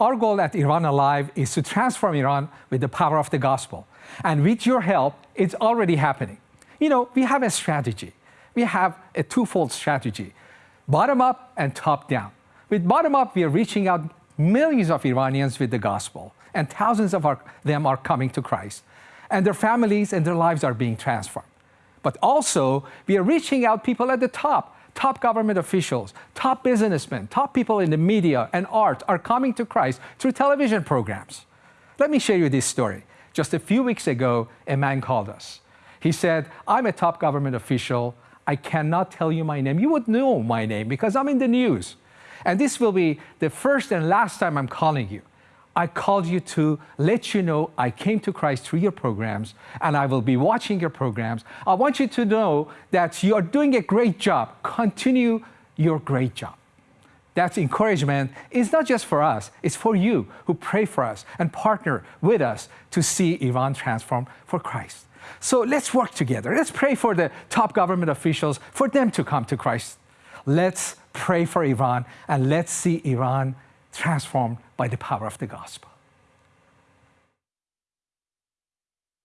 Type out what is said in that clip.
our goal at Iran Alive is to transform Iran with the power of the gospel. And with your help, it's already happening. You know, we have a strategy. We have a twofold strategy, bottom up and top down. With bottom up, we are reaching out millions of Iranians with the gospel, and thousands of our, them are coming to Christ. And their families and their lives are being transformed. But also, we are reaching out people at the top, top government officials, top businessmen, top people in the media and art are coming to Christ through television programs. Let me share you this story. Just a few weeks ago, a man called us. He said, I'm a top government official. I cannot tell you my name. You would know my name because I'm in the news. And this will be the first and last time I'm calling you. I called you to let you know I came to Christ through your programs and I will be watching your programs. I want you to know that you are doing a great job. Continue your great job. That encouragement is not just for us, it's for you who pray for us and partner with us to see Iran transform for Christ. So let's work together. Let's pray for the top government officials, for them to come to Christ. Let's pray for Iran and let's see Iran transformed by the power of the gospel.